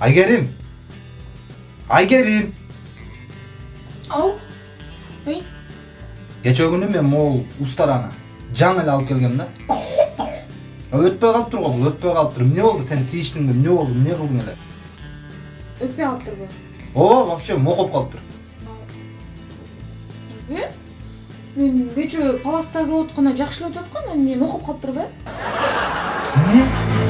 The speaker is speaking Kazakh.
айгерим айгерим him. I get him. Ау, ой. Кече күні мен мол ұстараны жаңыл алып келгем да. Өтпей қалып тұр ғой, өтпей қалып тұр. Не болды, сен тиіштің бе, не болды, не қылдың әлі? Өтпей қалып тұр. О, вообще моқып қалып тұр. Э? Мен кечээ палас тазалап атканда жақсы өтіп өтүп не моқып қалып тұр ба? Не?